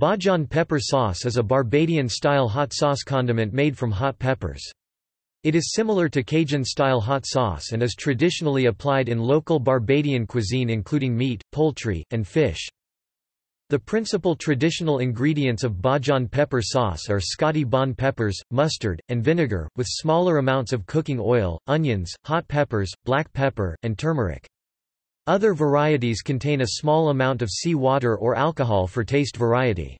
Bajan pepper sauce is a Barbadian-style hot sauce condiment made from hot peppers. It is similar to Cajun-style hot sauce and is traditionally applied in local Barbadian cuisine including meat, poultry, and fish. The principal traditional ingredients of Bajan pepper sauce are Scotch bonnet peppers, mustard, and vinegar, with smaller amounts of cooking oil, onions, hot peppers, black pepper, and turmeric. Other varieties contain a small amount of sea water or alcohol for taste variety.